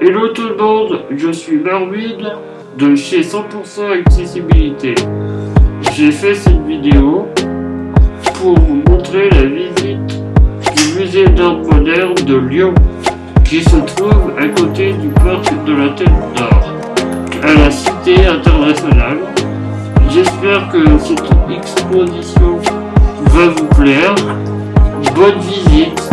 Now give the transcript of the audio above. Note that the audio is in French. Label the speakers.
Speaker 1: Hello tout le monde, je suis Marwin de chez 100% Accessibilité. J'ai fait cette vidéo pour vous montrer la visite du musée d'art moderne de Lyon qui se trouve à côté du parc de la Tête d'Or à la Cité internationale. J'espère que cette exposition va vous plaire. Bonne visite.